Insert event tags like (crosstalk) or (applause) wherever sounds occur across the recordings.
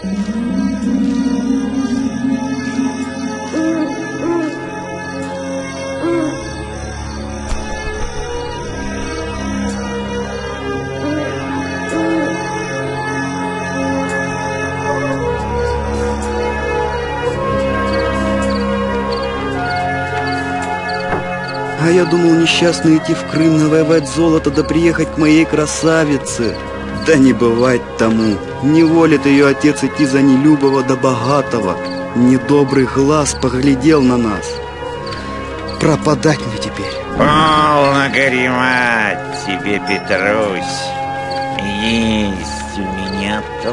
А я думал несчастно идти в Крым навоевать золото да приехать к моей красавице. Да не бывать тому. Не волит ее отец идти за нелюбого да богатого. Недобрый глаз поглядел на нас. Пропадать мне теперь. Полно горемать тебе, Петрусь. Есть у меня то,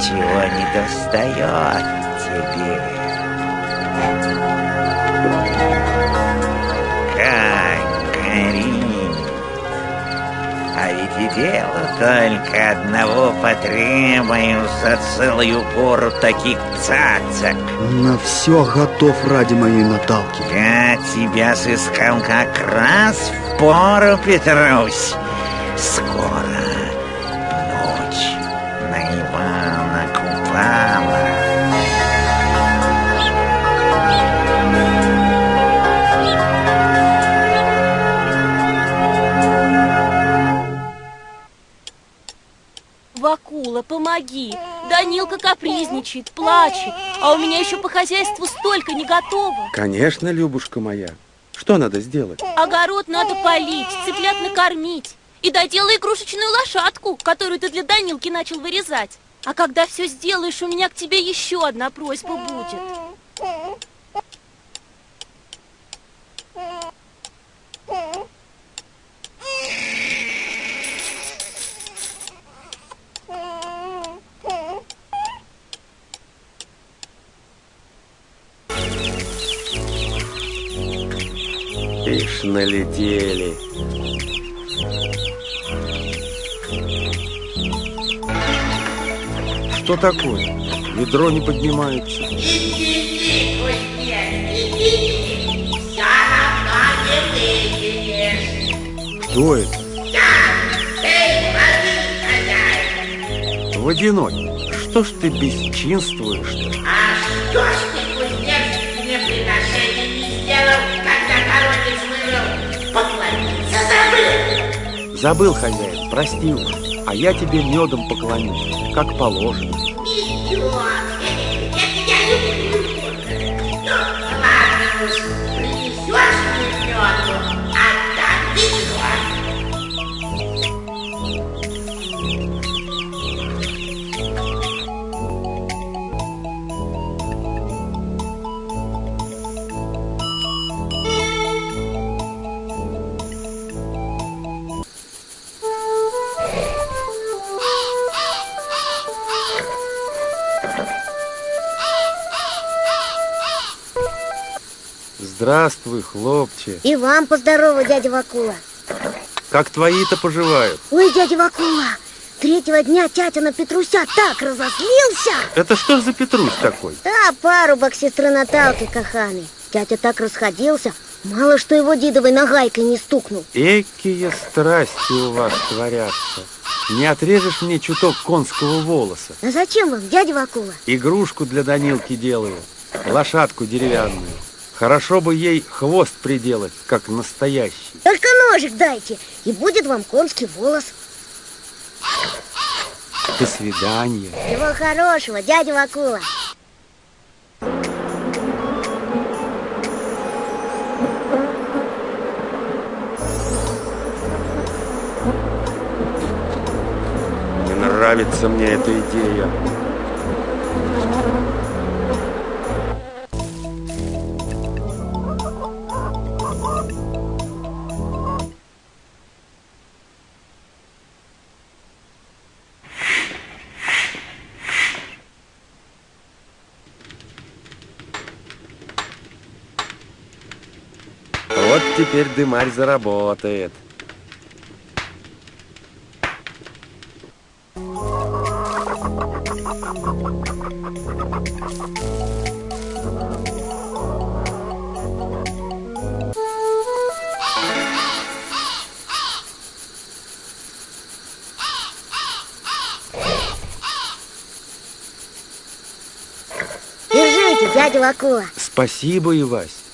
чего не достает Дело только одного потребуется целую пору таких цацок. На все готов ради моей Наталки. Я тебя сыскал как раз в пору, Петрусь. Данилка капризничает, плачет, а у меня еще по хозяйству столько не готово. Конечно, Любушка моя. Что надо сделать? Огород надо полить, цыплят накормить. И доделай игрушечную лошадку, которую ты для Данилки начал вырезать. А когда все сделаешь, у меня к тебе еще одна просьба будет. Налетели. Что такое? Ведро не поднимается. Кто это? Водяной, что ж ты бесчинствуешь-то? А что ж ты, забыл? Хозяин, прости. А я тебе медом поклонюсь, как положено. Идет. Здравствуй, хлопче. И вам поздорово, дядя Вакула. Как твои-то поживают? Ой, дядя Вакула, третьего дня тятя на Петруся так разозлился. Это что ж за Петрусь такой? А парубок сестры Наталки Каханы. Тятя так расходился, мало что его дедовой нагайкой не стукнул. Экие страсти у вас творятся. Не отрежешь мне чуток конского волоса. А зачем вам, дядя Вакула? Игрушку для Данилки делаю. Лошадку деревянную. Хорошо бы ей хвост приделать, как настоящий. Только ножик дайте, и будет вам конский волос. До свидания. Всего хорошего, дядя Вакула. Не нравится мне эта идея. теперь дымарь заработает. дядя Вакула. Спасибо, Ивась.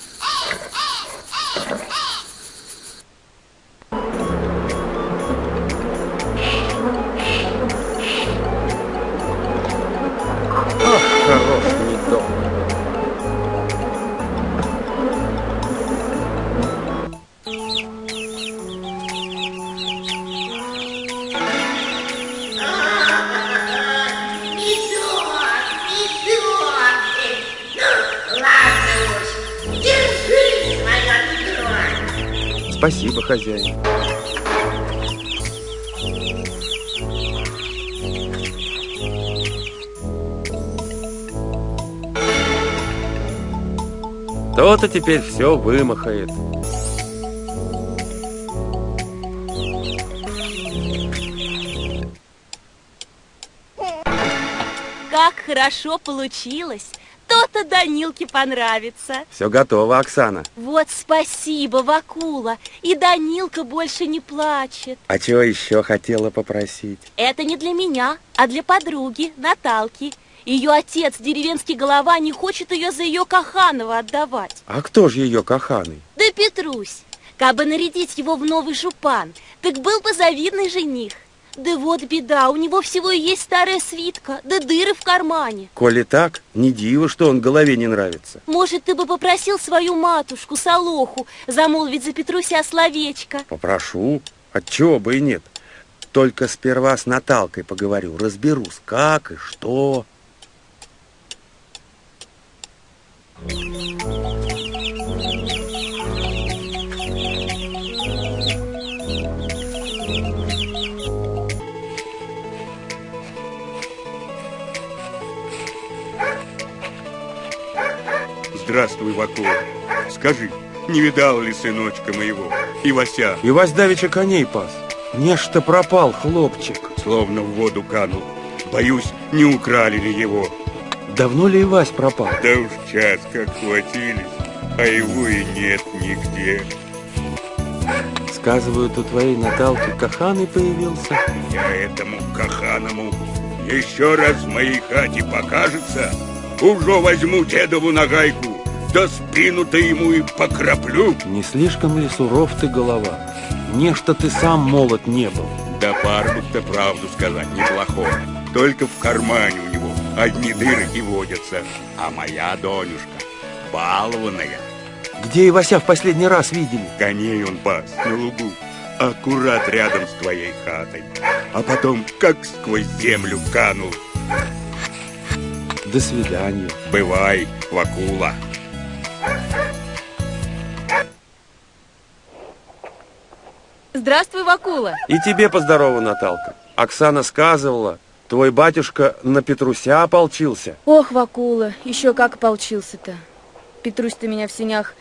Хозяин. То-то теперь все вымахает. Как хорошо получилось. То-то Данилке понравится. Все готово, Оксана. Вот спасибо, Вакула. И Данилка больше не плачет. А чего еще хотела попросить? Это не для меня, а для подруги, Наталки. Ее отец, деревенский голова, не хочет ее за ее Каханова отдавать. А кто же ее каханый? Да Петрусь, как бы нарядить его в новый жупан, так был бы завидный жених. Да вот беда, у него всего и есть старая свитка, да дыры в кармане. Коли так, не диво, что он голове не нравится. Может, ты бы попросил свою матушку, Солоху, замолвить за Петруся словечко? Попрошу. Отчего бы и нет. Только сперва с Наталкой поговорю, разберусь, как и что. Здравствуй, Вакула. Скажи, не видал ли сыночка моего, Ивася, И Вась давеча коней пас. Нечто пропал, хлопчик. словно в воду канул? Боюсь, не украли ли его. Давно ли Ивась пропал? Да уж час как хватились, а его и нет нигде. Сказывают, у твоей Наталки каханый появился. Я этому каханому еще раз в моей хате покажется, уже возьму дедову нагайку, да спину-то ему и покраплю. Не слишком ли суров ты голова? Нечто ты сам молод не был. Да парбук-то правду сказать неплохой. Только в кармане у него одни дыры и водятся. А моя Донюшка балованная. Где Ивася в последний раз видели? Коней он пас на лугу, аккурат рядом с твоей хатой. А потом как сквозь землю канул. До свидания. Бывай, Вакула. Здравствуй, Вакула. И тебе поздорова, Наталка. Оксана сказывала, твой батюшка на Петруся ополчился. Ох, Вакула, еще как ополчился-то. Петрусь-то меня в сенях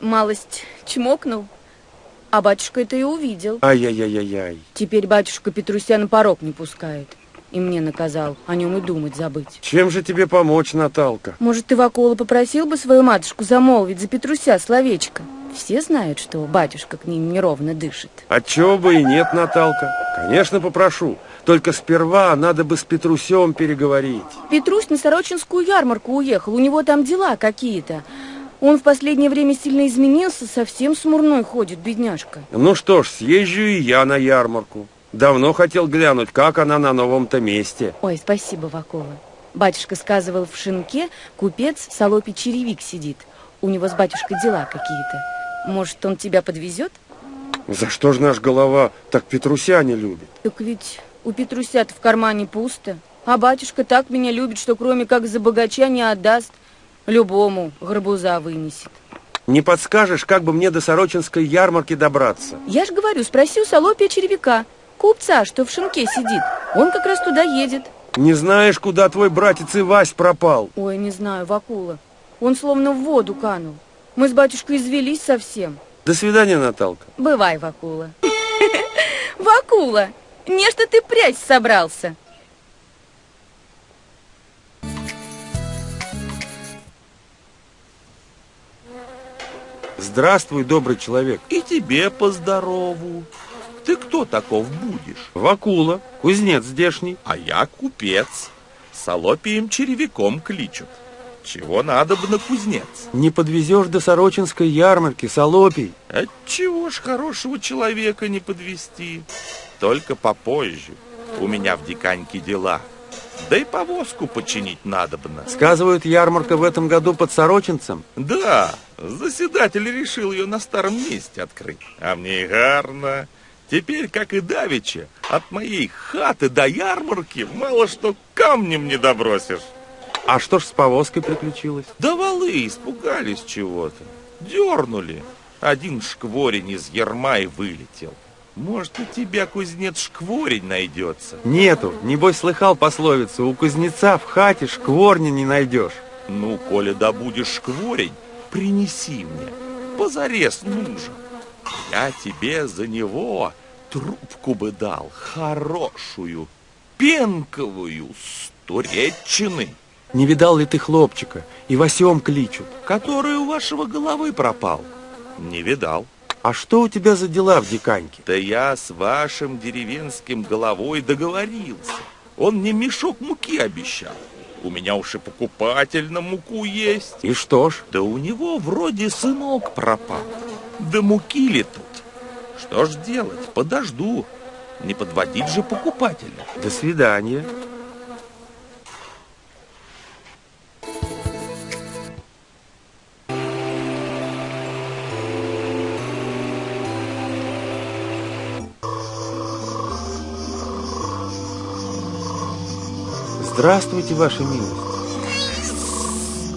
малость чмокнул, а батюшка это и увидел. Ай-яй-яй-яй. Теперь батюшка Петруся на порог не пускает. И мне наказал о нем и думать забыть. Чем же тебе помочь, Наталка? Может, ты, Вакула, попросил бы свою матушку замолвить за Петруся словечко? Все знают, что батюшка к ним неровно дышит. Отчего бы и нет, Наталка. Конечно, попрошу. Только сперва надо бы с Петрусем переговорить. Петрусь на Сорочинскую ярмарку уехал, у него там дела какие-то. Он в последнее время сильно изменился, совсем смурной ходит, бедняжка. Ну что ж, съезжу и я на ярмарку. Давно хотел глянуть, как она на новом-то месте. Ой, спасибо, Вакула. Батюшка сказывал, в шинке купец Солопий Черевик сидит. У него с батюшкой дела какие-то. Может, он тебя подвезет? За что ж наш голова так Петруся не любит? Так ведь у Петруся в кармане пусто. А батюшка так меня любит, что кроме как за богача не отдаст. Любому горбуза вынесет. Не подскажешь, как бы мне до Сорочинской ярмарки добраться? Я ж говорю, спроси у Солопия Черевика, купца, что в шинке сидит. Он как раз туда едет. Не знаешь, куда твой братец Ивась пропал? Ой, не знаю, Вакула. Он словно в воду канул. Мы с батюшкой извелись совсем. До свидания, Наталка. Бывай, Вакула. (laughs) Вакула, нечто ты прячь собрался. Здравствуй, добрый человек. И тебе поздорову. Ты кто таков будешь? Вакула, кузнец здешний. А я купец. Солопием черевиком кличут. Чего надо бы на кузнец? Не подвезешь до Сорочинской ярмарки, Солопий. Отчего ж хорошего человека не подвести? Только попозже. У меня в Диканьке дела. Да и повозку починить надобно. Сказывают, ярмарка в этом году под Сорочинцем. Да, заседатель решил ее на старом месте открыть. А мне и гарно. Теперь, как и давеча, от моей хаты до ярмарки мало что камнем не добросишь. А что ж с повозкой приключилось? Да валы испугались чего-то. Дернули. Один шкворень из ерма и вылетел. Может, у тебя, кузнец, шкворень найдется? Нету. Небось, слыхал пословицу, у кузнеца в хате шкворня не найдешь. Ну, коли добудешь шкворень, принеси мне. Позарез нужен. Я тебе за него трубку бы дал, хорошую, пенковую, с туреччины. Не видал ли ты хлопчика? И Васем кличут. Который у вашего головы пропал. Не видал. А что у тебя за дела в Диканьке? Да я с вашим деревенским головой договорился. Он мне мешок муки обещал. У меня уж и покупатель на муку есть. И что ж? Да у него вроде сынок пропал. Да муки ли тут? Что ж делать? Подожду. Не подводить же покупателя. До свидания. Здравствуйте, ваша милость.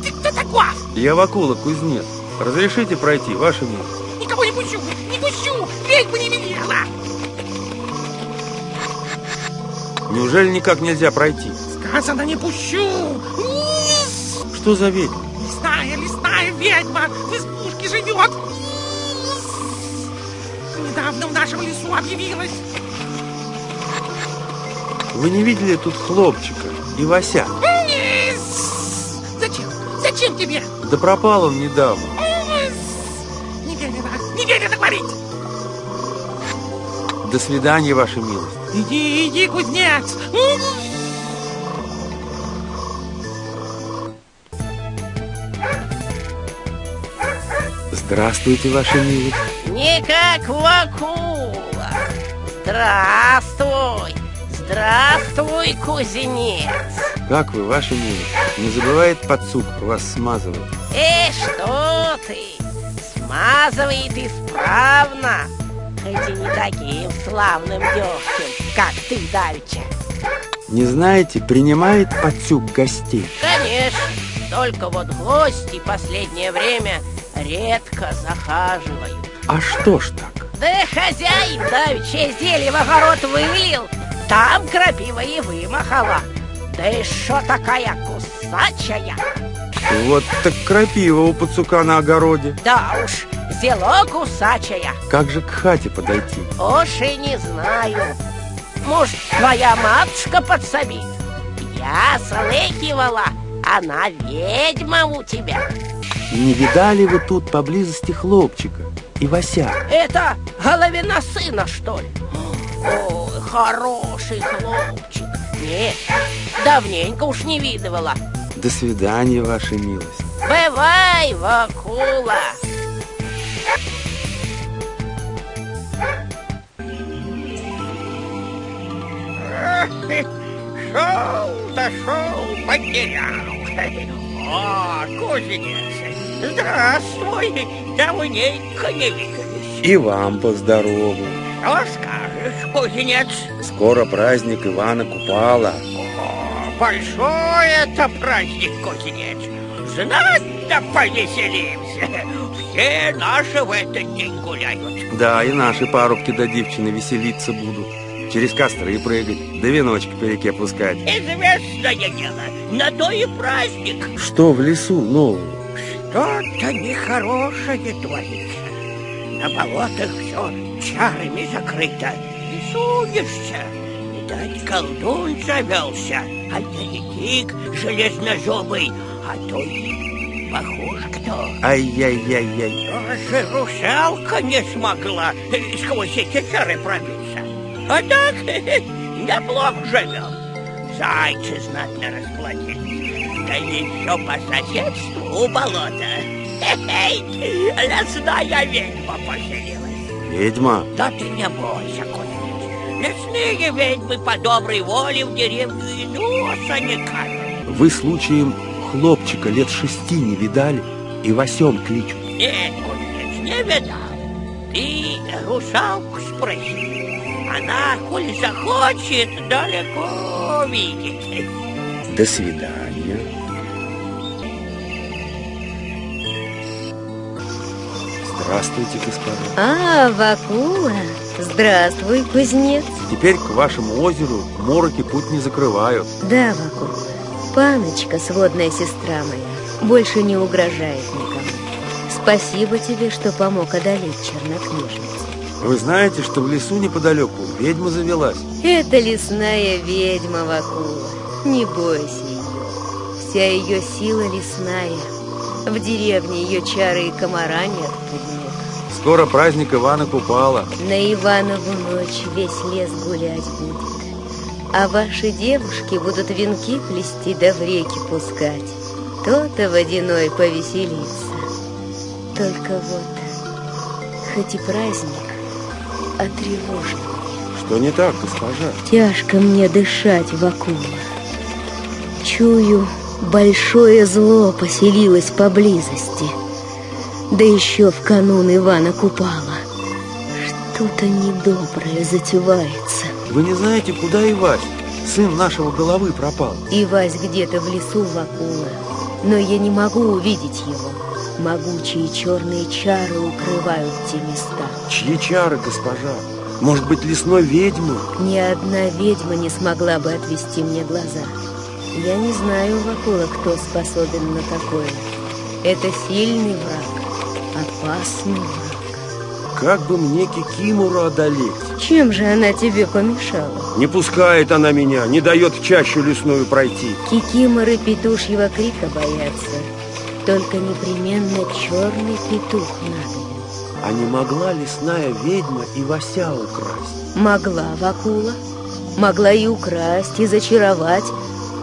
Ты кто такой? Я Вакула, кузнец. Разрешите пройти, ваша милость? Не пущу, не пущу! Ведьма не велела! Неужели никак нельзя пройти? Сказано, не пущу! Что за ведьма? Лесная, лесная ведьма в избушке живет! Недавно в нашем лесу объявилась. Вы не видели тут хлопчика и Вася? Зачем? Зачем тебе? Да пропал он недавно. До свидания, ваша милость. Иди, иди, кузнец! Здравствуйте, ваша милость. Не как Вакула. Здравствуй. Здравствуй, кузнец. Как вы, ваша милость? Не забывает подсук вас смазывать? Э, что ты? Смазывает исправно. Хоть и не таким славным дегтем, как ты давеча. Не знаете, принимает подсук гостей? Конечно. Только вот гости последнее время редко захаживают. А что ж так? Да хозяин давеча зелье в огород вылил, там крапива и вымахала. Да и что такая кусачая? Вот так крапива у пацука на огороде. Да уж, зело кусачая. Как же к хате подойти? Уж и не знаю. Может, твоя матушка подсобит? Я слыхивала, она ведьма у тебя. Не видали вы тут поблизости хлопчика и Вася? Это головина сына, что ли? Ой, хороший хлопчик. Нет, давненько уж не видывала. До свидания, ваша милость. Бывай, Вакула. Шел, дошел, потерял. О, кузнец, здравствуй, давненько не виделись. И вам поздорову. Что скажешь, кузнец? Скоро праздник Ивана Купала. О, большой это праздник, кузнец. Знать да повеселимся. Все наши в этот день гуляют. Да, и наши парубки да девчины веселиться будут. Через костры прыгать, да веночки по реке пускать. Известное дело, на то и праздник. Что в лесу нового? Что-то нехорошее творится. На болотах все чарами закрыто. И сунешься. Видать, колдун завелся, а еретик железнозубый, а то и похож кто. Ай-яй-яй-яй. Даже русалка не смогла сквозь эти чары пробиться. А так, (laughs) неплохо живем. зайцы знатно расплодились. Да еще по соседству у болота. Хе-хей, лесная ведьма поселилась. Ведьма? Да ты не бойся, кузнец. Лесные ведьмы по доброй воле в деревню и носа не кажут. Вы случаем хлопчика лет шести не видали и Васем кличут? Нет, кузнец, не видал. Ты русалку спроси. Она, коль захочет, далеко видит. До свидания. Здравствуйте, господа. А, Вакула, здравствуй, кузнец. Теперь к вашему озеру мороки путь не закрывают. Да, Вакула, паночка, сводная сестра моя, больше не угрожает никому. Спасибо тебе, что помог одолеть чернокнижницу. Вы знаете, что в лесу неподалеку ведьма завелась? Это лесная ведьма, Вакула. Не бойся ее. Вся ее сила лесная. В деревне ее чары и комара нет пугнет. Скоро праздник Ивана Купала. На Иванову ночь весь лес гулять будет. А ваши девушки будут венки плести да в реки пускать. То-то водяной повеселится. Только вот, хоть и праздник, а тревожный. Что не так, госпожа? Тяжко мне дышать, Вакула. Чую, большое зло поселилось поблизости. Да еще в канун Ивана Купала. Что-то недоброе затевается. Вы не знаете, куда Ивась? Сын нашего головы пропал. Ивась где-то в лесу Вакула, но я не могу увидеть его. Могучие черные чары укрывают те места. Чьи чары, госпожа? Может быть, лесной ведьмы? Ни одна ведьма не смогла бы отвести мне глаза. Я не знаю, Вакула, кто способен на такое. Это сильный враг, опасный враг. Как бы мне Кикимору одолеть? Чем же она тебе помешала? Не пускает она меня, не дает в чащу лесную пройти. Кикиморы петушьего крика боятся. Только непременно черный петух надобен. А не могла лесная ведьма и Вася украсть? Могла Вакула, могла и украсть, и зачаровать,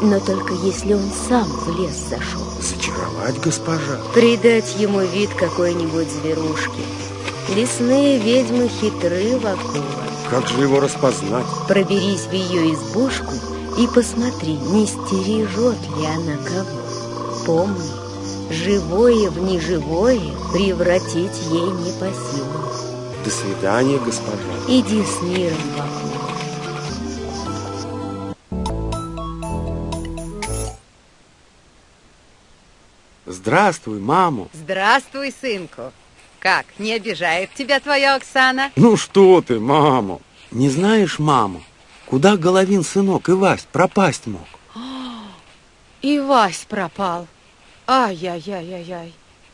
но только если он сам в лес зашел. Зачаровать, госпожа? Придать ему вид какой-нибудь зверушки. Лесные ведьмы хитры, Вакула. Как же его распознать? Проберись в ее избушку и посмотри, не стережет ли она кого. Помни, живое в неживое превратить ей не по силам. До свидания, госпожа. Иди с миром, Вакула. Здравствуй, маму. Здравствуй, сынку. Как, не обижает тебя твоя Оксана? Ну что ты, маму? Не знаешь, маму, куда Головин сынок Ивась пропасть мог? (gasps) И Вась пропал. Ай-яй-яй-яй-яй.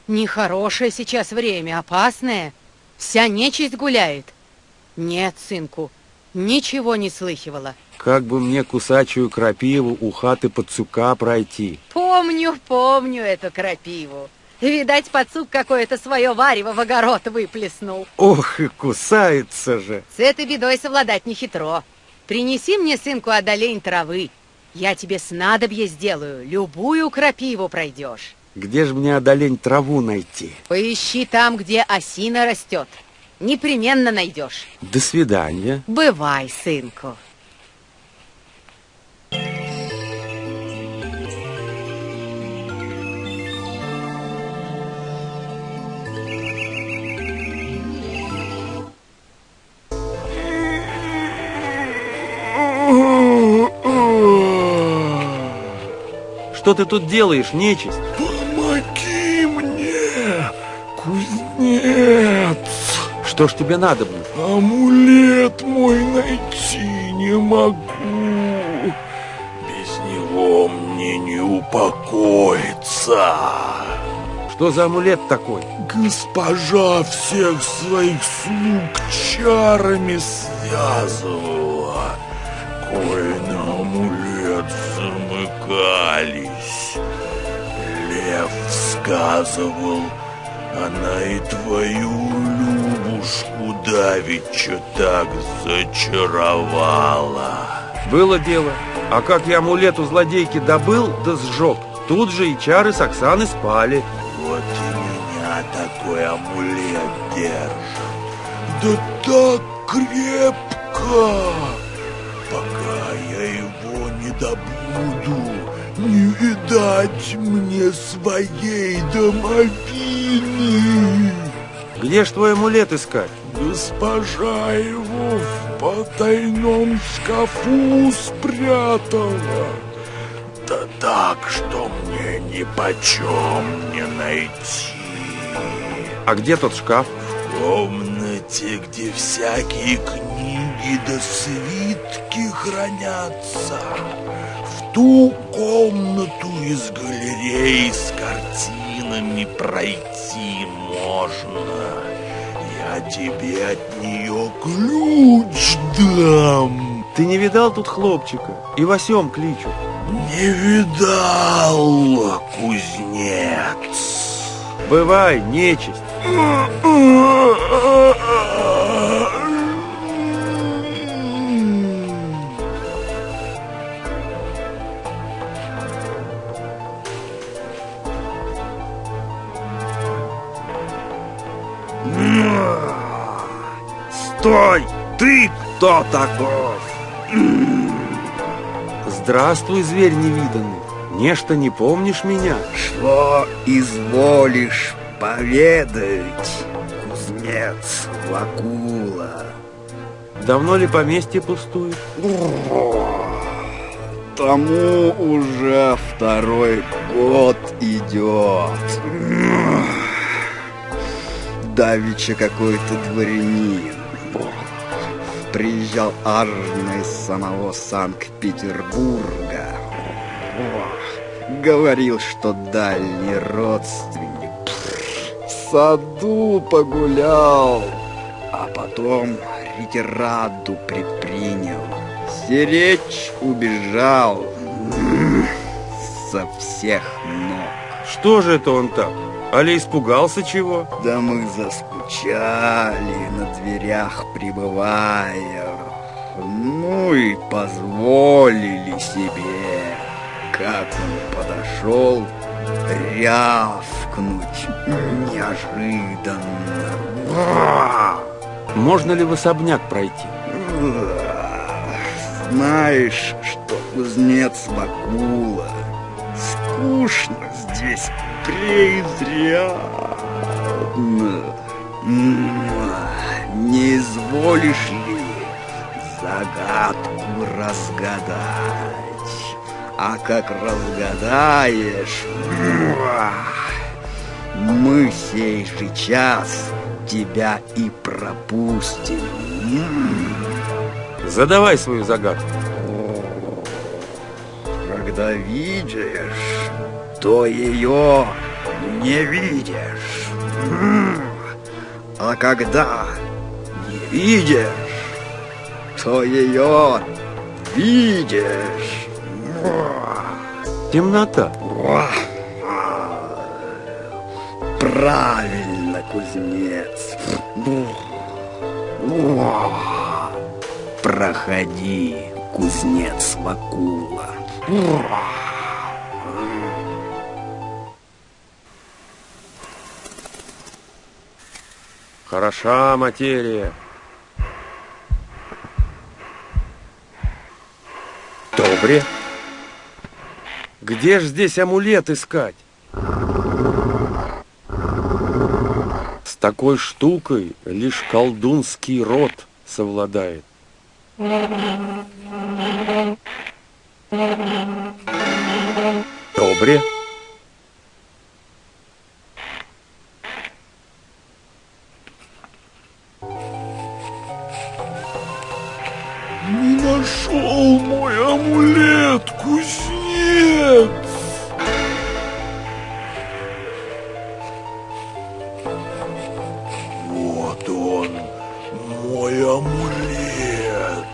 Нехорошее сейчас время, опасное. Вся нечисть гуляет. Нет, сынку, ничего не слыхивала. Как бы мне кусачую крапиву у хаты подсука пройти? Помню, помню эту крапиву. Видать, пацук какое-то свое варево в огород выплеснул. Ох, и кусается же. С этой бедой совладать не хитро. Принеси мне, сынку, одолень травы. Я тебе снадобье сделаю, любую крапиву пройдешь. Где же мне одолень траву найти? Поищи там, где осина растет. Непременно найдешь. До свидания. Бывай, сынку. Что ты тут делаешь, нечисть? Помоги мне, кузнец. Что ж тебе надо было? Амулет мой найти не могу. Без него мне не упокоиться. Что за амулет такой? Госпожа всех своих слуг чарами связывала. Сказывал, она и твою Любушку давеча так зачаровала. Было дело. А как я амулет у злодейки добыл да сжег, тут же и чары с Оксаны спали. Вот и меня такой амулет держит. Да так крепко! Мне своей домовины. Где ж твой амулет искать? Госпожа его в потайном шкафу спрятала. Да так, что мне ни почем не найти. А где тот шкаф? В комнате, где всякие книги да свитки хранятся. Ту комнату из галереи с картинами пройти можно. Я тебе от нее ключ дам. Ты не видал тут хлопчика? И Васем кличут. Не видал, кузнец. Бывай, нечисть. (laughs) Ты кто таков? Здравствуй, зверь невиданный. Нечто не помнишь меня? Что изволишь поведать, кузнец Вакула? Давно ли поместье пустует? Тому уже второй год идет. Давича какой-то дворянин. Приезжал аж из самого Санкт-Петербурга. Говорил, что дальний родственник. В саду погулял, а потом ретираду предпринял. Сиречь убежал со всех ног. Что же это он так? Али испугался чего? Да мы заскучали на дверях пребывая. Ну и позволили себе, как он подошел, рявкнуть неожиданно. Можно ли в особняк пройти? Знаешь, что кузнец Бакула, скучно здесь преизрядно. Не изволишь ли загадку разгадать? А как разгадаешь, мы сей же час тебя и пропустим. Задавай свою загадку. Когда видишь, то ее не видишь. А когда не видишь, то ее видишь. Темнота. Правильно, кузнец. Проходи, кузнец Вакула. Хороша материя. Добре. Где ж здесь амулет искать? С такой штукой лишь колдунский род совладает. Добре. Не нашел мой амулет, кузнец! Вот он, мой амулет.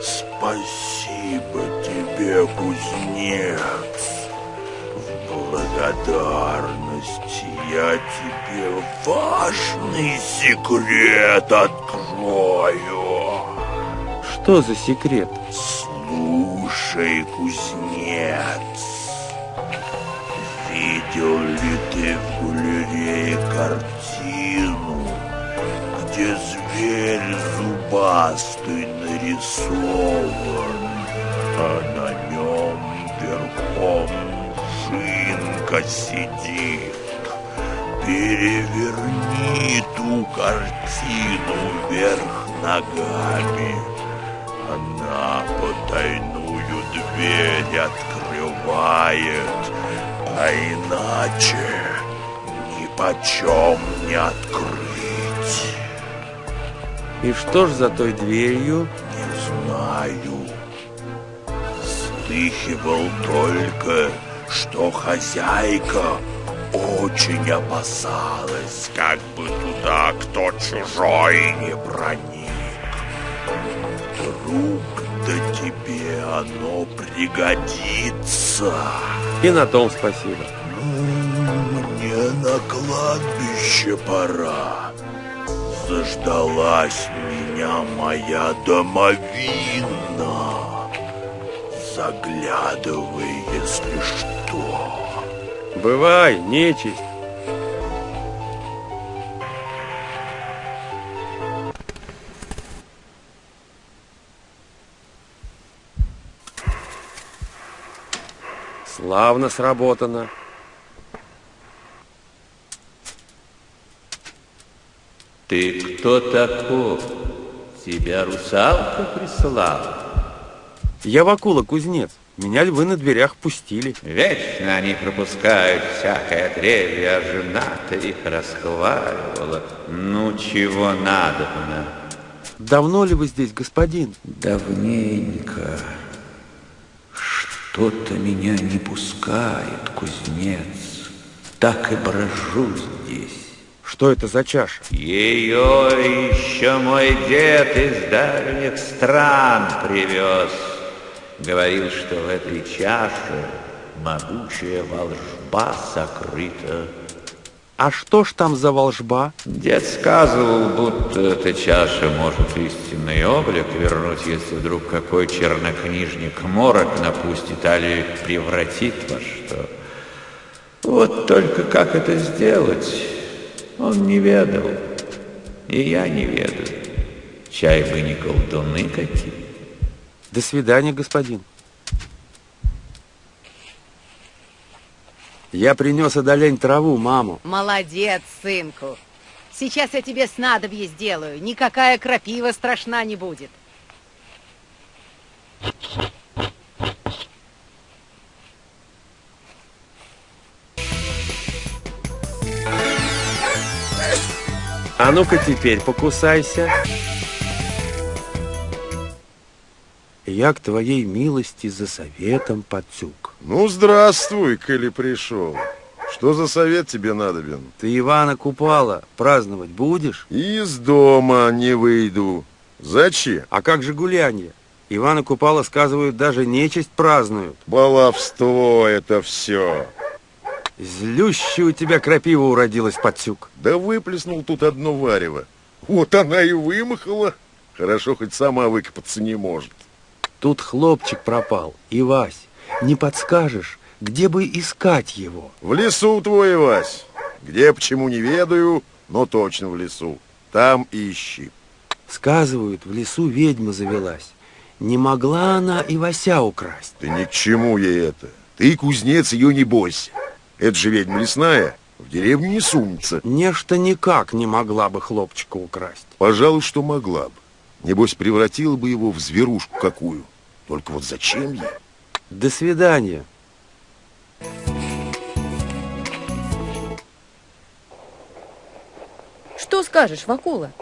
Спасибо тебе, кузнец. В благодарность я тебе важный секрет открою. Что за секрет? С бывший кузнец. Видел ли ты в галерее картину, где зверь зубастый нарисован, а на нем верхом жинка сидит? Переверни ту картину вверх ногами. Она потайную дверь открывает, а иначе ни почем не открыть. И что ж за той дверью? Не знаю. Слыхивал только, что хозяйка очень опасалась, как бы туда кто чужой не проник. Да тебе оно пригодится. И на том спасибо. Ну, мне на кладбище пора. Заждалась меня моя домовина. Заглядывай, если что. Бывай, нечисть. Славно сработано. Ты кто таков? Тебя русалка прислала? Я Вакула, кузнец. Меня львы на дверях пустили. Вечно они пропускают всякое отребье, а жена-то их расхваливала. Ну, чего надобно? Давно ли вы здесь, господин? Давненько. Что-то меня не пускает, кузнец. Так и брожу здесь. Что это за чаша? Ее еще мой дед из дальних стран привез. Говорил, что в этой чаше могучая волжба сокрыта. А что ж там за волжба? Дед сказывал, будто эта чаша может истинный облик вернуть, если вдруг какой чернокнижник морок напустит, али превратит во что. Вот только как это сделать, он не ведал, и я не ведаю. Чай бы не колдуны какие. До свидания, господин. Я принес одолень траву, маму. Молодец, сынку. Сейчас я тебе снадобье сделаю. Никакая крапива страшна не будет. А ну-ка теперь покусайся. Я к твоей милости за советом, Пацюк. Ну, здравствуй, коли пришел. Что за совет тебе надобен? Ты Ивана Купала праздновать будешь? Из дома не выйду. Зачем? А как же гулянье? Ивана Купала, сказывают, даже нечисть празднуют. Баловство это все. Злющая у тебя крапива уродилась, Пацюк. Да выплеснул тут одно варево. Вот она и вымахала. Хорошо, хоть сама выкопаться не может. Тут хлопчик пропал. И, Вась, не подскажешь, где бы искать его? В лесу твой, Вась. Где, почему не ведаю, но точно в лесу. Там и ищи. Сказывают, в лесу ведьма завелась. Не могла она и Вася украсть. Да ни к чему ей это. Ты, кузнец, ее не бойся. Это же ведьма лесная, в деревню не сунется. Нечто никак не могла бы хлопчика украсть. Пожалуй, что могла бы. Небось, превратила бы его в зверушку какую. Только вот зачем ей? До свидания. Что скажешь, Вакула?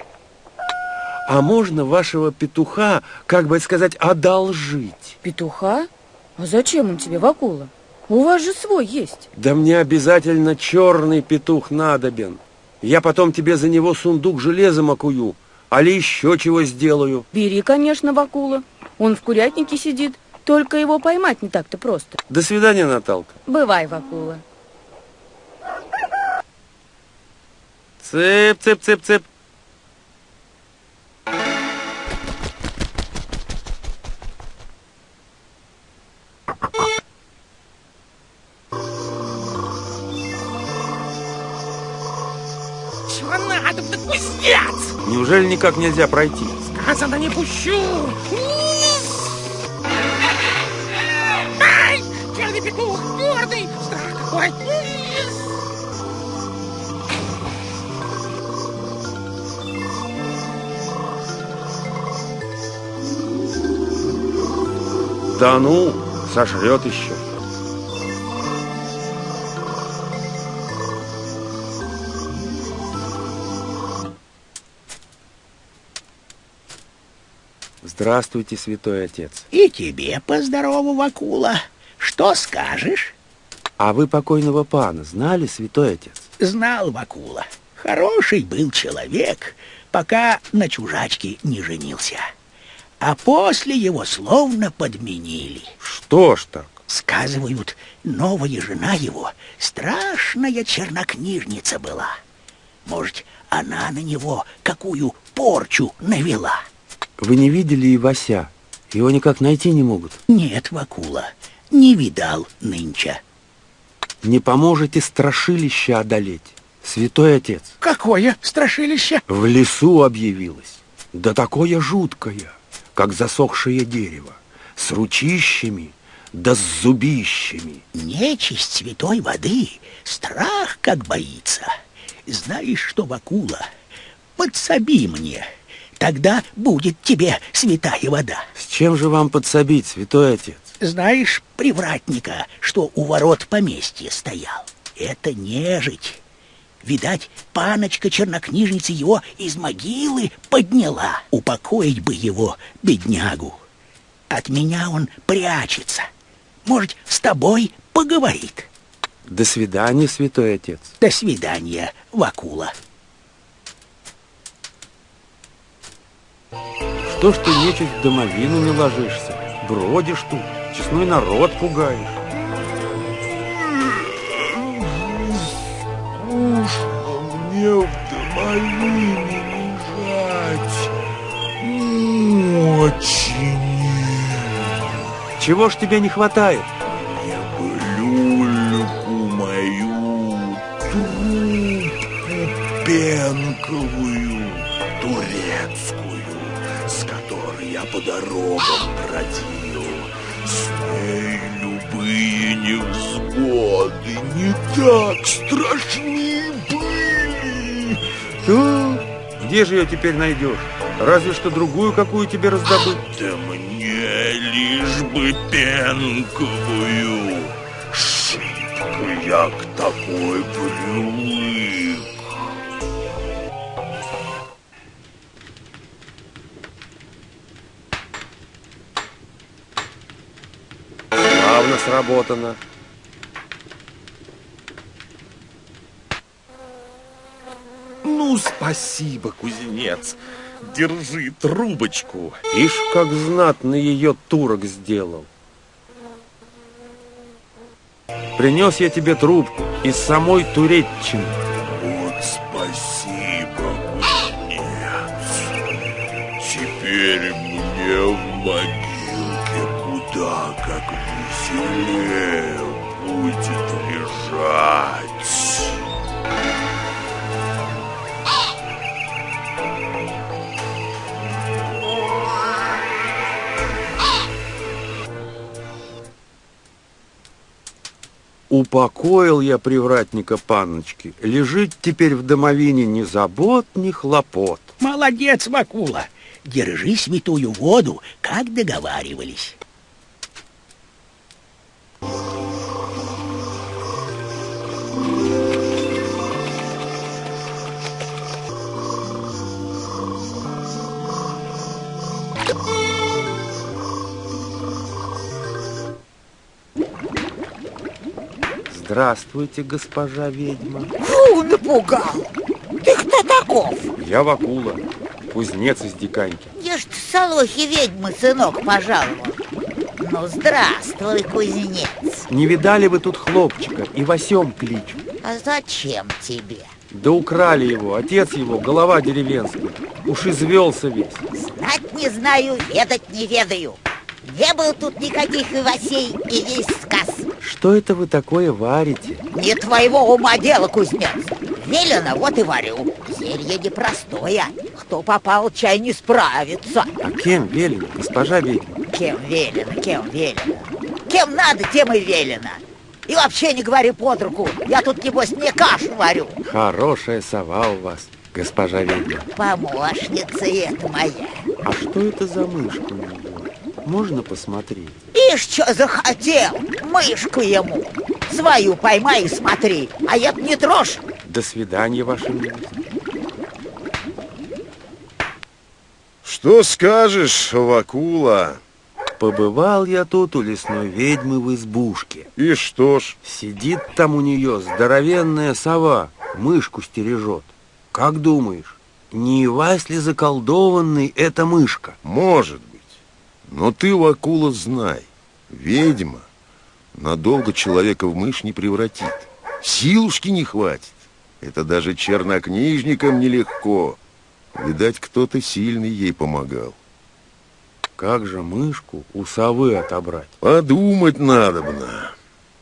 А можно вашего петуха, как бы сказать, одолжить? Петуха? А зачем он тебе, Вакула? У вас же свой есть. Да мне обязательно черный петух надобен. Я потом тебе за него сундук железом окую, Али еще чего сделаю? Бери, конечно, Вакула. Он в курятнике сидит. Только его поймать не так-то просто. До свидания, Наталка. Бывай, Вакула. Цып, цып, цып, цып. Чего надо, да кузнец! Неужели никак нельзя пройти? Сказано, не пущу! Ай! Черный петух, гордый! Страх какой! Да ну, сожрет еще. Здравствуйте, святой отец. И тебе поздорову, Вакула. Что скажешь? А вы покойного пана знали, святой отец? Знал Вакула. Хороший был человек, пока на чужачке не женился. А после его словно подменили. Что ж так? Сказывают, новая жена его страшная чернокнижница была. Может, она на него какую порчу навела. Вы не видели Ивася? Его никак найти не могут. Нет, Вакула, не видал нынче. Не поможете страшилище одолеть, святой отец? Какое страшилище? В лесу объявилось. Да такое жуткое, как засохшее дерево, с ручищами, да с зубищами. Нечисть святой воды, страх как боится. Знаешь что, Вакула, подсоби мне, тогда будет тебе святая вода. С чем же вам подсобить, святой отец? Знаешь привратника, что у ворот поместья стоял? Это нежить. Видать, паночка-чернокнижница его из могилы подняла. Упокоить бы его, беднягу. От меня он прячется. Может, с тобой поговорит. До свидания, святой отец. До свидания, Вакула. Что ж ты нечисть в домовину не ложишься? Бродишь тут, честной народ пугаешь. Скучно мне в домовине лежать. Очень. Чего ж тебе не хватает? Люльку дорогам бродил. С ней любые невзгоды не так страшны были. Ну, где же ее теперь найдешь? Разве что другую какую тебе раздобыть. Да мне лишь бы пенковую. Шибко я к такой привык. Славно сработано. Ну, спасибо, кузнец. Держи трубочку. Ишь, как знатно ее турок сделал. Принес я тебе трубку из самой Туреччины. Вот спасибо, кузнец. Теперь мне в могилке лежать. Упокоил я привратника панночки. Лежит теперь в домовине ни забот, ни хлопот. Молодец, Вакула. Держи святую воду, как договаривались. Здравствуйте, госпожа ведьма. Фу, напугал. Ты кто таков? Я Вакула, кузнец из Диканьки. Я ж в Солохе ведьмы, сынок, пожаловал. Ну, здравствуй, кузнец. Не видали вы тут хлопчика и Васем кличут? А зачем тебе? Да украли его, отец его, голова деревенская. Уж извелся весь. Знать не знаю, ведать не ведаю. Не было тут никаких Ивасей и весь сказ. Что это вы такое варите? Не твоего ума дело, кузнец. Велено, вот и варю. зелье непростое. Кто попал, чай не справится. А кем велено, госпожа ведьма? Кем велено, кем велено. Кем надо, тем и велено. И вообще не говори под руку. Я тут, небось, не кашу варю. Хорошая сова у вас, госпожа ведьма. Помощница это моя. А что это за мышка у него? Можно посмотреть? Ишь, что захотел, мышку ему. Свою поймай и смотри, а я не трожь. До свидания, ваша милость. Что скажешь, Вакула? Побывал я тут у лесной ведьмы в избушке. И что ж? Сидит там у нее здоровенная сова, мышку стережет. Как думаешь, не Ивась ли заколдованный эта мышка? Может быть. Но ты, Вакула, знай, ведьма надолго человека в мышь не превратит. Силушки не хватит. Это даже чернокнижникам нелегко. Видать, кто-то сильный ей помогал. Как же мышку у совы отобрать? Подумать надобно.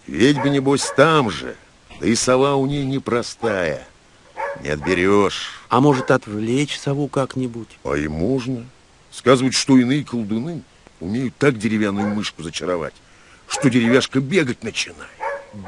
Ведьма, небось, там же. Да и сова у ней непростая. Не отберешь. А может, отвлечь сову как-нибудь? А и можно. Сказывают, что иные колдуны умеют так деревянную мышку зачаровать, что деревяшка бегать начинает.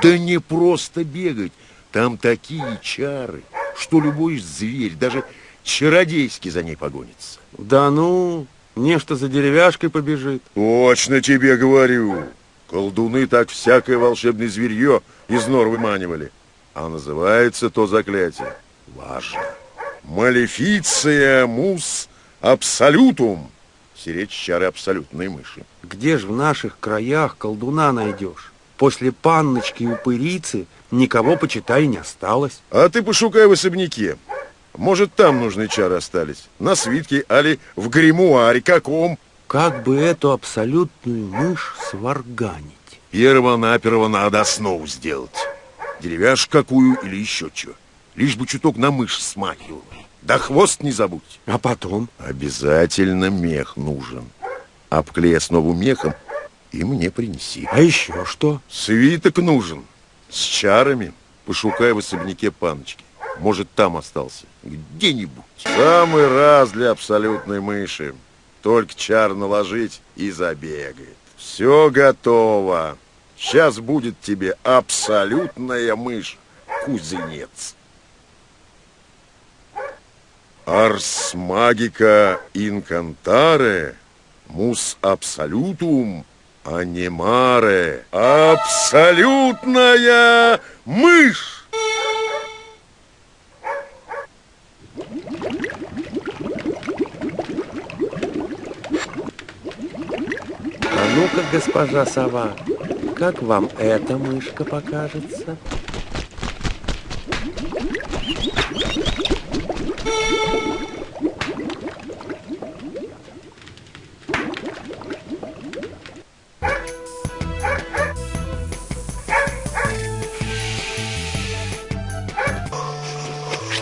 Да не просто бегать. Там такие чары, что любой зверь, даже чародейский за ней погонится. Да ну, нечто за деревяшкой побежит. Точно тебе говорю. Колдуны так всякое волшебное зверье из нор выманивали. А называется то заклятие. Важно. Малефиция мус абсолютум. Сиречь чары абсолютной мыши. Где ж в наших краях колдуна найдешь? После панночки упырицы никого, почитай, не осталось. А ты пошукай в особняке. Может, там нужные чары остались. На свитке, али в гримуаре каком. Как бы эту абсолютную мышь сварганить? Перво-наперво надо основу сделать. Деревяшку какую или еще что. Лишь бы чуток на мышь смахивал. Да хвост не забудь. А потом? Обязательно мех нужен. Обклей основу мехом и мне принеси. А еще что? Свиток нужен. С чарами. Пошукай в особняке паночки. Может, там остался. Где-нибудь. Самый раз для абсолютной мыши. Только чар наложить и забегает. Все готово. Сейчас будет тебе абсолютная мышь, кузенец. Арс магика инкантаре, мус абсолютум, анимаре. Абсолютная мышь! А ну-ка, госпожа сова, как вам эта мышка покажется?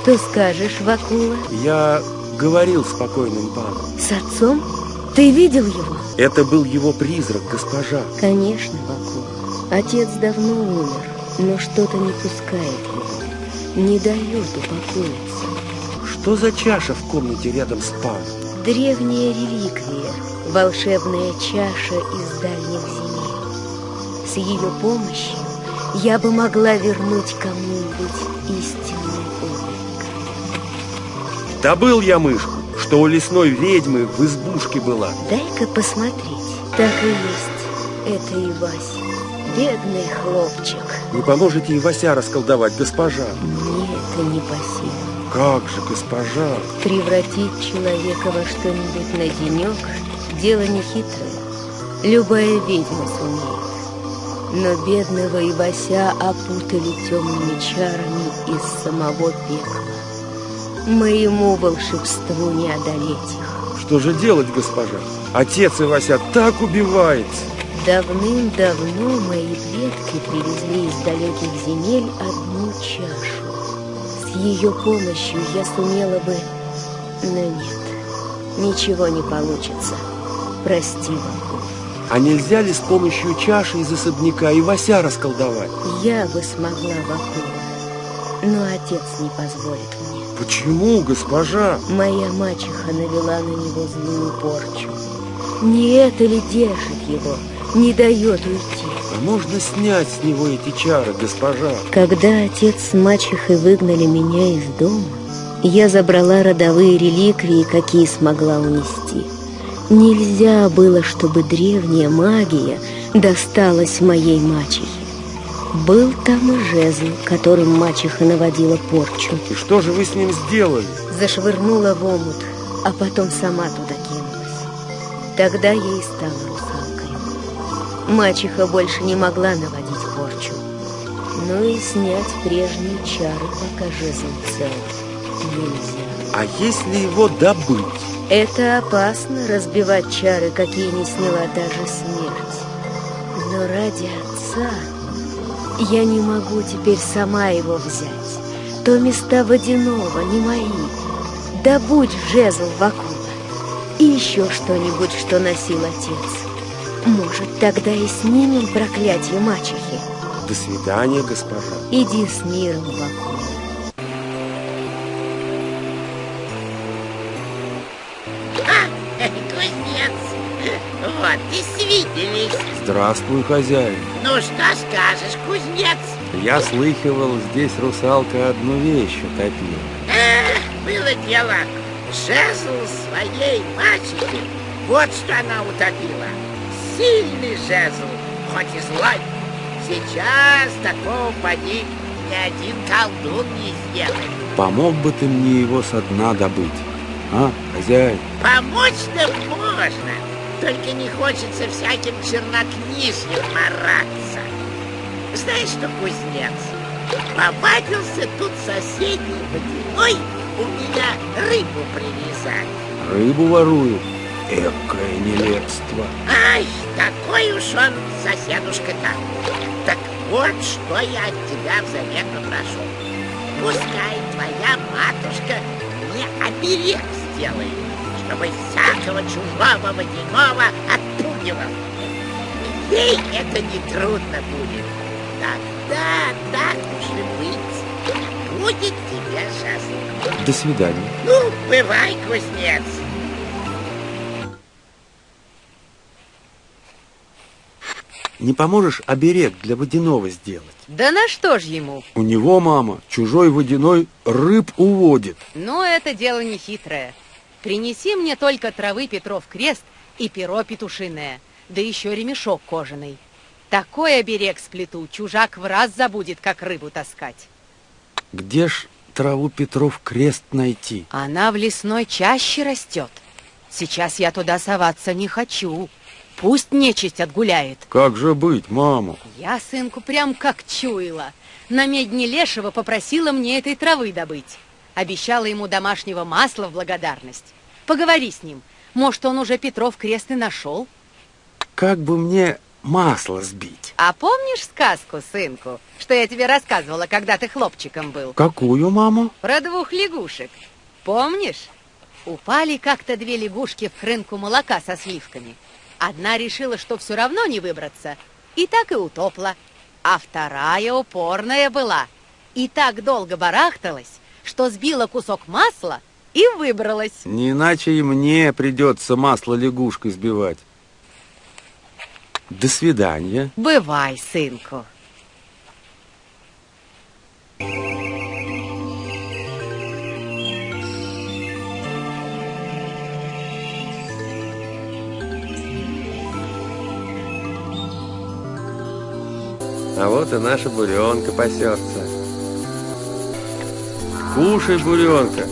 Что скажешь, Вакула? Я говорил с покойным паном. С отцом? Ты видел его? Это был его призрак, госпожа. Конечно, Вакула. Отец давно умер, но что-то не пускает его. Не дает упокоиться. Что за чаша в комнате рядом с паном? Древняя реликвия, волшебная чаша из дальних земель. С ее помощью я бы могла вернуть кому-нибудь облик. Добыл я мышку, что у лесной ведьмы в избушке была. Дай-ка посмотреть. Так и есть. Это и Вася. Бедный хлопчик. Не поможете и Вася расколдовать, госпожа? Мне это не по силам. Как же, госпожа? Превратить человека во что-нибудь на денек – дело нехитрое. Любая ведьма сумеет. Но бедного Ивася опутали темными чарами из самого пекла. Моему волшебству не одолеть их. Что же делать, госпожа? Отец Ивася так убивается. Давным-давно мои предки привезли из далеких земель одну чашу. С ее помощью я сумела бы... Но нет, ничего не получится. Прости, Вакула. А нельзя ли с помощью чаши из особняка Ивася расколдовать? Я бы смогла, Вакула, но отец не позволит. Почему, госпожа? Моя мачеха навела на него злую порчу. Не это ли держит его, не дает уйти? А можно снять с него эти чары, госпожа? Когда отец с мачехой выгнали меня из дома, я забрала родовые реликвии, какие смогла унести. Нельзя было, чтобы древняя магия досталась моей мачехе. Был там и жезл, которым мачеха наводила порчу. И что же вы с ним сделали? Зашвырнула в омут, а потом сама туда кинулась. Тогда и стала русалкой. Мачеха больше не могла наводить порчу. Ну и снять прежние чары, пока жезл цел, нельзя. А если его добыть? Это опасно, разбивать чары, какие не сняла даже смерть. Но ради отца я не могу теперь сама его взять. То места водяного не мои. Добудь жезл Вакула и еще что-нибудь, что носил отец. Может, тогда и снимем проклятие мачехи. До свидания, госпожа. Иди с миром, Вакула. Здравствуй, хозяин. Ну, что скажешь, кузнец? Я слыхивал, здесь русалка одну вещь утопила. Эх, было дело. Жезл своей мачехи. Вот что она утопила. Сильный жезл, хоть и злой. Сейчас такого поди ни один колдун не сделает. Помог бы ты мне его со дна добыть, а, хозяин? Помочь-то можно, только не хочется всяким чернокнижьем мараться. Знаешь что, кузнец, повадился тут соседний водяной у меня рыбу привязать. Рыбу ворую. Экое нелепство. Ай, такой уж он соседушка-то. Так вот, что я от тебя взамен попрошу. Пускай твоя матушка мне оберег сделает, чтобы всякого чужого водяного отпугивал. Ей это не трудно будет. Тогда, так уж и быть, будет тебе жезл. До свидания. Ну, бывай, кузнец. Не поможешь оберег для водяного сделать? Да на что ж ему? У него, мама, чужой водяной рыб уводит. Но это дело не хитрое. Принеси мне только травы Петров крест и перо петушиное, да еще ремешок кожаный. Такой оберег сплету, чужак в раз забудет, как рыбу таскать. Где ж траву Петров крест найти? Она в лесной чаще растет. Сейчас я туда соваться не хочу. Пусть нечисть отгуляет. Как же быть, мама? Я сынку прям как чуяла. На медне лешего попросила мне этой травы добыть. Обещала ему домашнего масла в благодарность. Поговори с ним. Может, он уже Петров крест и нашел? Как бы мне масло сбить? А помнишь сказку, сынку, что я тебе рассказывала, когда ты хлопчиком был? Какую, мама? Про двух лягушек. Помнишь? Упали как-то две лягушки в хрынку молока со сливками. Одна решила, что все равно не выбраться, и так и утопла. А вторая упорная была, и так долго барахталась, что сбила кусок масла и выбралась. Не иначе и мне придется масло лягушкой сбивать. До свидания. Бывай, сынку. А вот и наша буренка пасется. Кушай, буренка.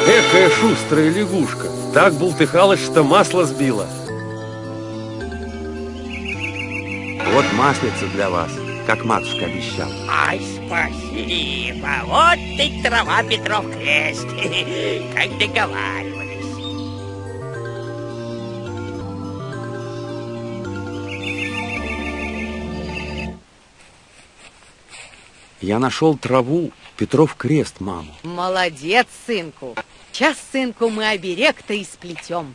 Экая шустрая лягушка. Так бултыхалась, что масло сбила. Вот маслица для вас, как матушка обещала. Ай, спасибо. Вот ты трава Петров крест. (laughs) Как договаривались. Я нашел траву, Петров крест, маму. Молодец, сынку. Сейчас, сынку, мы оберег-то и сплетем.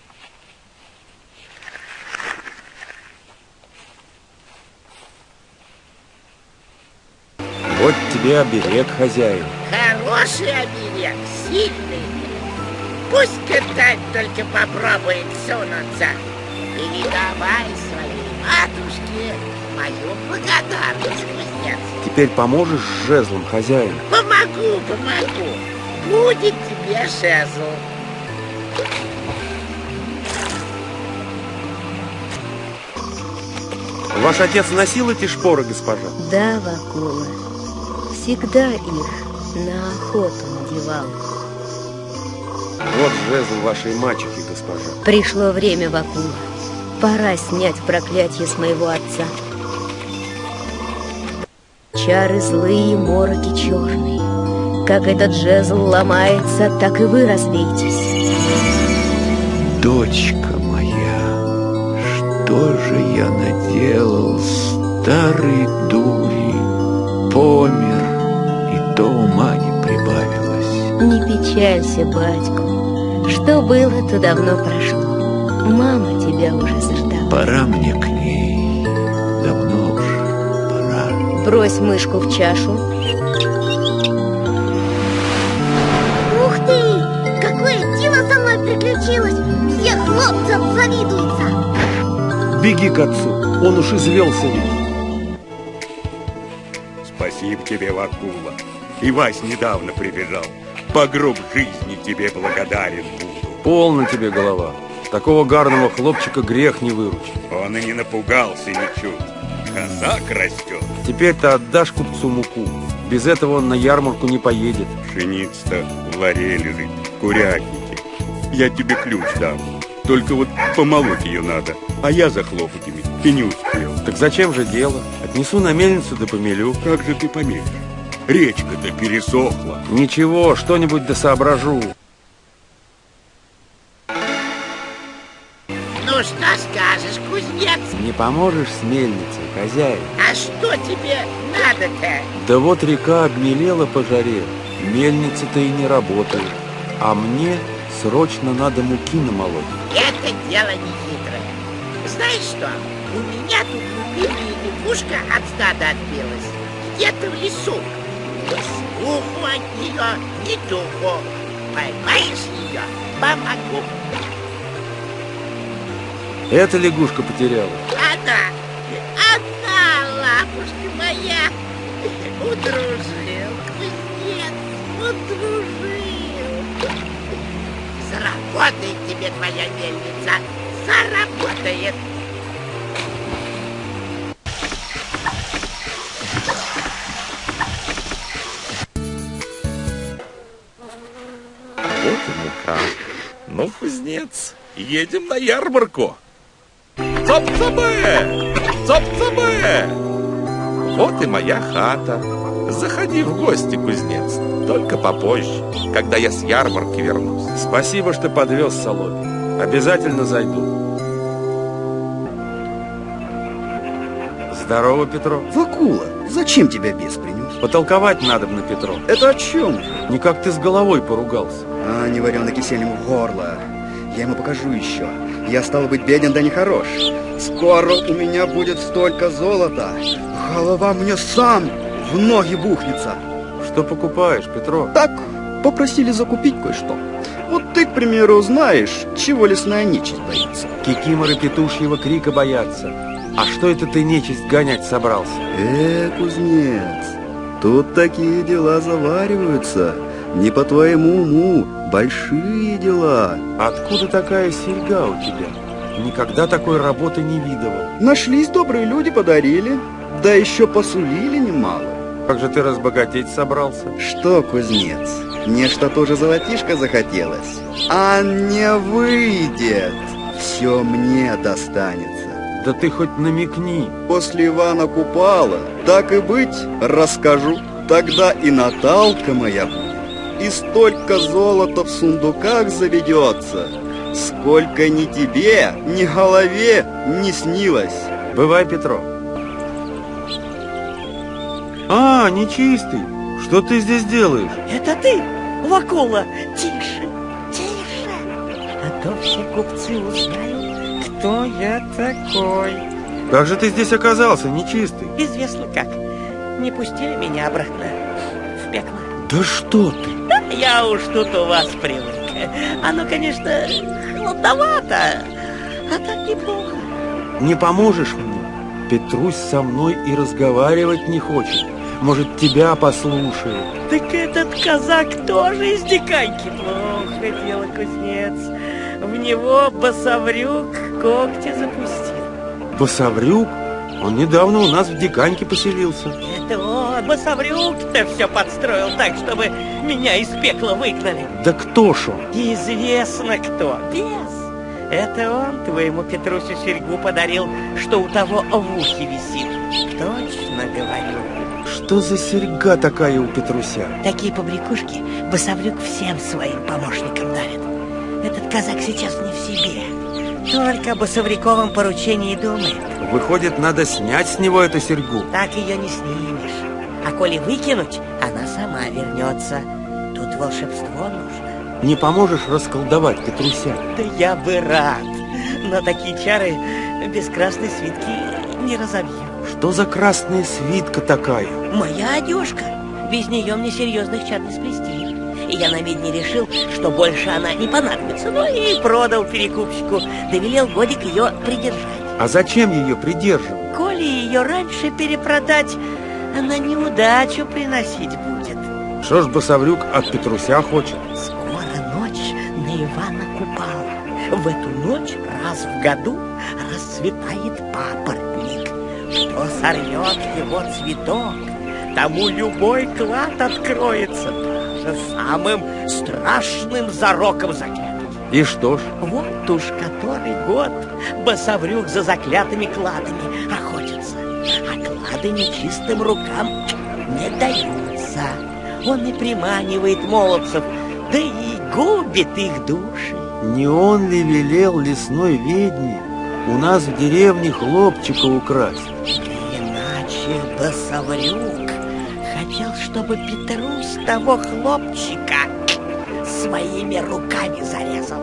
Вот тебе оберег, хозяин. Хороший оберег, сильный. Пусть катать только попробует сунуться. Передавай своей матушке мою благодарность, кузнец. Теперь поможешь с жезлом, хозяин? Помогу, помогу. Будет тебе жезл. Ваш отец носил эти шпоры, госпожа? Да, Вакула, всегда их на охоту надевал. Вот жезл вашей мачехи, госпожа. Пришло время, Вакула. Пора снять проклятие с моего отца. Чары злые, мороки черные. Как этот жезл ломается, так и вы разбейтесь. Дочка моя, что же я наделал, старый дури, помер, то ума не прибавилось. Не печалься, батьку. Что было, то давно прошло. Мама тебя уже заждала. Пора мне к ней, давно уж пора. Брось мышку в чашу. Ух ты! Какое дело со мной приключилось! Все хлопцы завидуются! Беги к отцу, он уж извелся ведь. Спасибо тебе, Вакула. И Вась недавно прибежал. По гроб жизни тебе благодарен буду. Полно тебе голова. Такого гарного хлопчика грех не выручить. Он и не напугался ничуть. Казак растет. Теперь ты отдашь купцу муку. Без этого он на ярмарку не поедет. Пшеница в ларе лежит, курятники. Я тебе ключ дам. Только вот помолоть ее надо. А я за хлопотами и не успел. Так зачем же дело? Отнесу на мельницу да помелю. Как же ты помелишь? Речка-то пересохла. Ничего, что-нибудь да соображу. Ну что скажешь, кузнец? Не поможешь с мельницей, хозяин? А что тебе надо-то? Да вот река обмелела по жаре. Мельница-то и не работает. А мне срочно надо муки намолоть. Это дело не хитрое. Знаешь что? У меня тут любимая лягушка от стада отбилась. Где-то в лесу. Ни слуху от нее, ни духу. Поймаешь ее, помогу. Эта лягушка потеряла. Она, она, лапушка моя, удружил, кузнец, удружил. Заработает тебе твоя мельница, заработает. Ну, кузнец, едем на ярмарку. Цоп-цабе! Цоп-цабе! Вот и моя хата. Заходи в гости, кузнец. Только попозже, когда я с ярмарки вернусь. Спасибо, что подвез Соломе. Обязательно зайду. Здорово, Петро. Вакула, зачем тебя бес принес? Потолковать надо на Петро. Это о чем же? Не как ты с головой поругался. А, не вареный кисель ему в горло. Я ему покажу еще. Я, стал быть, беден, да не хорош. Скоро у меня будет столько золота. Голова мне сам в ноги бухнется. Что покупаешь, Петро? Так, попросили закупить кое-что. Вот ты, к примеру, знаешь, чего лесная нечисть боится. Кикиморы петушьего крика боятся. А что это ты нечисть гонять собрался? Э, кузнец, тут такие дела завариваются. Не по твоему уму, большие дела. Откуда такая серьга у тебя? Никогда такой работы не видывал. Нашлись добрые люди, подарили. Да еще посулили немало. Как же ты разбогатеть собрался? Что, кузнец, мне что тоже золотишко захотелось? А не выйдет. Все мне достанется. Да ты хоть намекни. После Ивана Купала, так и быть, расскажу. Тогда и Наталка моя будет. И столько золота в сундуках заведется, сколько ни тебе, ни голове не снилось. Бывай, Петро. А, нечистый, что ты здесь делаешь? Это ты, Вакула? Тише, тише. А то все купцы узнают, кто я такой. Как же ты здесь оказался, нечистый? Известно как. Не пустили меня обратно. Да что ты? Да, (laughs) я уж тут у вас привык. Оно, конечно, холодновато, а так неплохо. Не поможешь мне? Петрусь со мной и разговаривать не хочет. Может, тебя послушает. Так этот казак тоже из диканьки. Плохо дело, кузнец. В него басаврюк когти запустил. Басаврюк? Он недавно у нас в Диканьке поселился. Это он, басаврюк-то все подстроил так, чтобы меня из пекла выгнали. Да кто ж он? Известно кто. Бес. Это он твоему Петрусю серьгу подарил, что у того в ухе висит. Точно говорю. Что за серьга такая у Петруся? Такие побрякушки Басаврюк всем своим помощникам дарит. Этот казак сейчас не в себе. Только о Басавряковом поручении думает. Выходит, надо снять с него эту серьгу. Так ее не снимешь. А коли выкинуть, она сама вернется. Тут волшебство нужно. Не поможешь расколдовать Петруся? Да я бы рад. Но такие чары без красной свитки не разобью. Что за красная свитка такая? Моя одежка. Без нее мне серьезных чар не сплести. И я на медне решил, что больше она не понадобится. Ну и продал перекупщику. Довелел годик ее придержать. А зачем ее придерживать? Коли ее раньше перепродать, она неудачу приносить будет. Что ж Басаврюк от Петруся хочет? Скоро ночь на Ивана Купала. В эту ночь раз в году расцветает папоротник. Кто сорвет его цветок, тому любой клад откроется даже самым страшным зароком заклятым. И что ж? Вот уж который год басаврюк за заклятыми кладами охотится, а клады нечистым рукам не даются. Он и приманивает молодцев, да и губит их души. Не он ли велел лесной ведьме у нас в деревне хлопчика украсть? Иначе басаврюк хотел, чтобы Петрусь того хлопчика своими руками зарезал.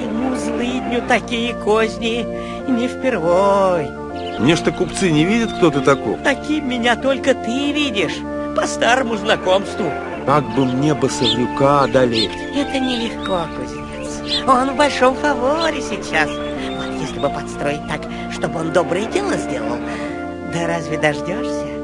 Ему злыдню такие козни не впервой. Мне что купцы не видят, кто ты такой? Таким меня только ты видишь, по старому знакомству. Как бы мне басаврюка одолеть? Это нелегко, кузнец. Он в большом фаворе сейчас. Вот если бы подстроить так, чтобы он доброе дело сделал, да разве дождешься?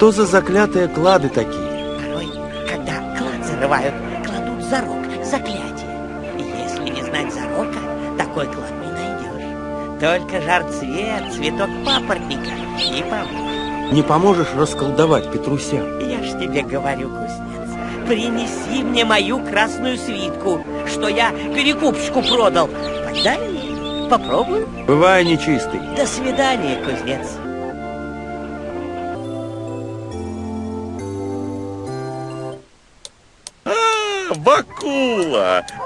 Что за заклятые клады такие? Порой, когда клад зарывают, кладут зарок, заклятие. Если не знать зарока, такой клад не найдешь. Только жар цвет, цветок папоротника и поможет. Не поможешь расколдовать Петруся? Я ж тебе говорю, кузнец, принеси мне мою красную свитку, что я перекупщику продал. Тогда и попробую. Бывай нечистый. До свидания, кузнец.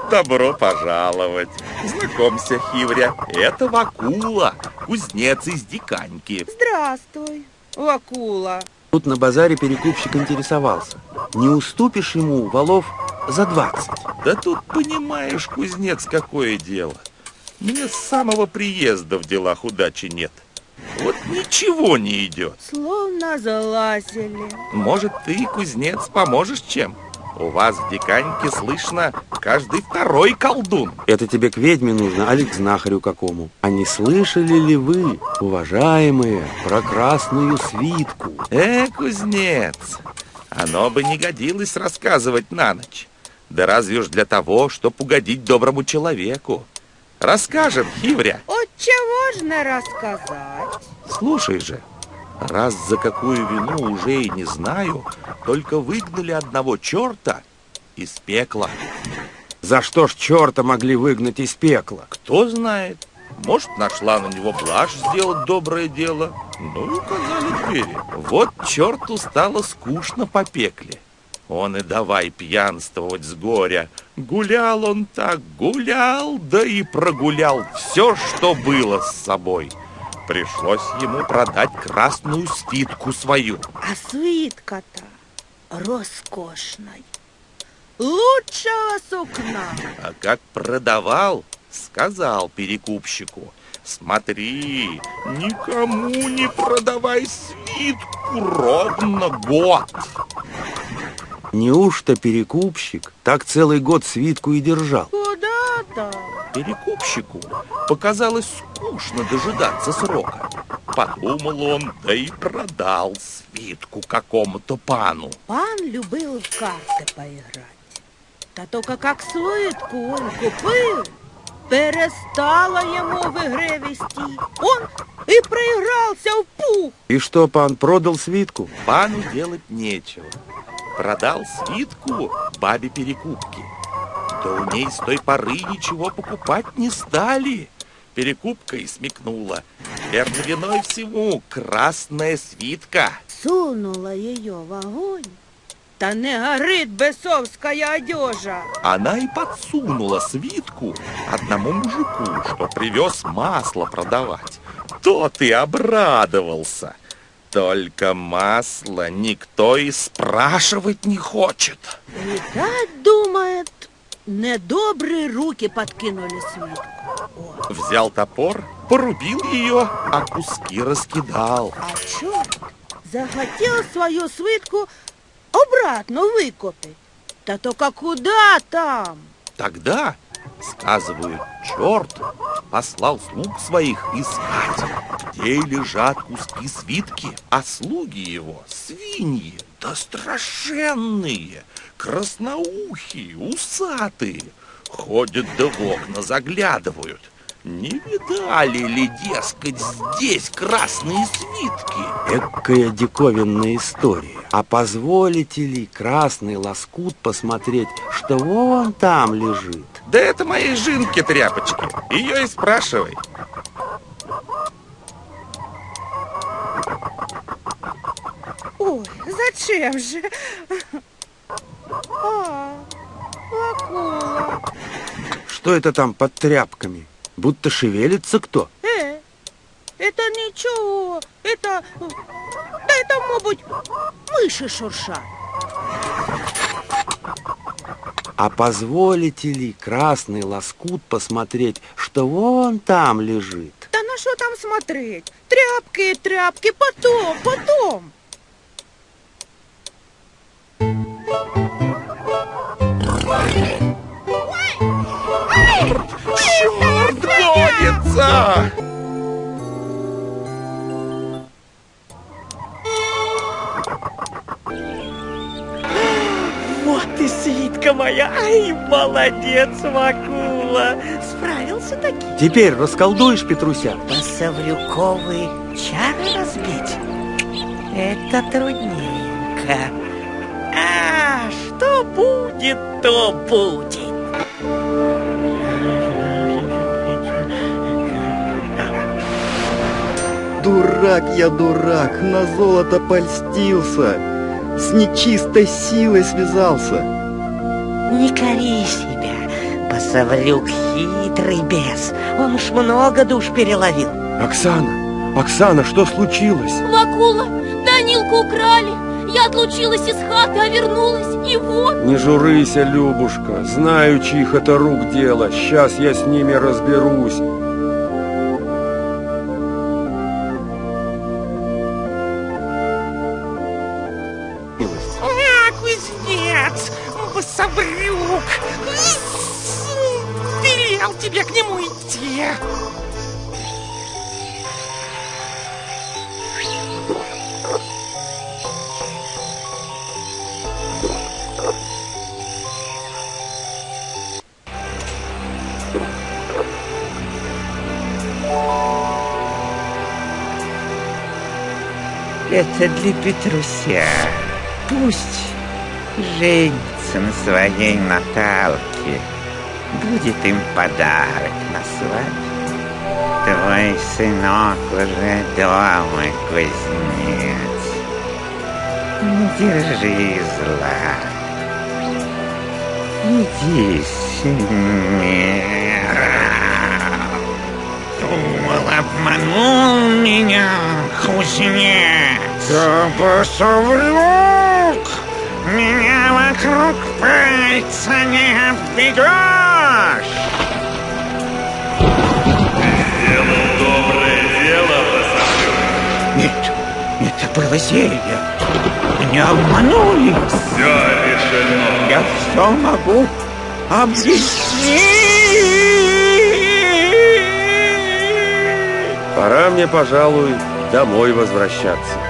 Добро пожаловать! Знакомься, Хивря, это Вакула, кузнец из Диканьки. Здравствуй, Вакула. Тут на базаре перекупщик интересовался. Не уступишь ему валов за двадцать? Да тут понимаешь, кузнец, какое дело. Мне с самого приезда в делах удачи нет. Вот ничего не идет. Словно залазили. Может, ты, кузнец, поможешь чем? У вас в Диканьке слышно каждый второй колдун. Это тебе к ведьме нужно, а к знахарю какому? А не слышали ли вы, уважаемые, про красную свитку? Э, кузнец, оно бы не годилось рассказывать на ночь. Да разве уж для того, чтоб угодить доброму человеку. Расскажем, Хивря. От чего ж не рассказать? Слушай же, раз за какую вину уже и не знаю, только выгнали одного черта из пекла. За что ж черта могли выгнать из пекла? Кто знает. Может, нашла на него блажь сделать доброе дело. Ну и указали двери. Вот черту стало скучно по пекле. Он и давай пьянствовать с горя. Гулял он так, гулял, да и прогулял все, что было с собой. Пришлось ему продать красную свитку свою. А свитка-то роскошная. Лучшего сукна. А как продавал, сказал перекупщику, смотри, никому не продавай свитку ровно год. Неужто перекупщик так целый год свитку и держал? Там? Перекупщику показалось скучно дожидаться срока. Подумал он, да и продал свитку какому-то пану. Пан любил в карты поиграть. Та только как свитку он купил, перестала ему в игре вести. Он и проигрался в пух. И что, пан продал свитку? Пану делать нечего. Продал свитку бабе перекупки. Да у ней с той поры ничего покупать не стали. Перекупка и смекнула. Верно виной всему красная свитка. Сунула ее в огонь. Та не горит бесовская одежа. Она и подсунула свитку одному мужику, что привез масло продавать. Тот и обрадовался. Только масло никто и спрашивать не хочет. Видать, думает, недобрые руки подкинули свитку. Взял топор, порубил ее, а куски раскидал. А черт захотел свою свитку обратно выкупить. Да только куда там? Тогда, сказывают, черт послал слуг своих искать, где лежат куски свитки, а слуги его свиньи, да страшенные, красноухие, усатые, ходят да в окна заглядывают. Не видали ли, дескать, здесь красные свитки? Экая диковинная история. А позволите ли красный лоскут посмотреть, что вон там лежит? Да это моей жинки тряпочки. Ее и спрашивай. Ой, зачем же? А, акула. Что это там под тряпками? Будто шевелится кто? Э, это ничего. Это... Да это, мабуть, мыши шуршат. А позволите ли красный лоскут посмотреть, что вон там лежит? Да на что там смотреть? Тряпки тряпки, потом, потом. Черт гонится! Вот и свитка моя. Ай, молодец, Вакула. Справился таки. Теперь расколдуешь, Петруся? Посаврюковые чары разбить? Это трудненько. Что будет, то будет. Дурак я дурак, на золото польстился, с нечистой силой связался. Не кори себя, Посаврюк хитрый бес. Он уж много душ переловил. Оксана, Оксана, что случилось? Вакула, Данилку украли. Я отлучилась из хаты, а вернулась, и вот... Не журыся, Любушка, знаю, чьих это рук дело. Сейчас я с ними разберусь. Для Петруся. Пусть женится на своей Наталке. Будет им подарок на свадьбу. Твой сынок уже дома, кузнец. Не держи зла. Иди с ним. дьявол обманул меня, кузнец. Да посоврёк! Меня вокруг пальца не обведешь. Сделал доброе дело, посоврёк. Нет, это было зелье. Меня обманули. Все решено. Я все могу объяснить. Пора мне, пожалуй, домой возвращаться.